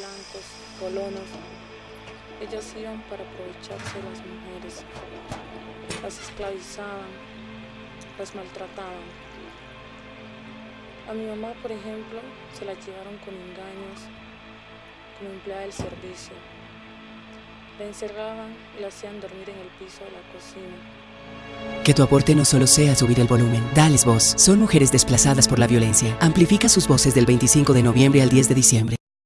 blancos, colonos. Ellas iban para aprovecharse de las mujeres. Las esclavizaban, las maltrataban. A mi mamá, por ejemplo, se la llevaron con engaños como empleada del servicio. La encerraban y la hacían dormir en el piso de la cocina. Que tu aporte no solo sea subir el volumen, dales voz. Son mujeres desplazadas por la violencia. Amplifica sus voces del 25 de noviembre al 10 de diciembre.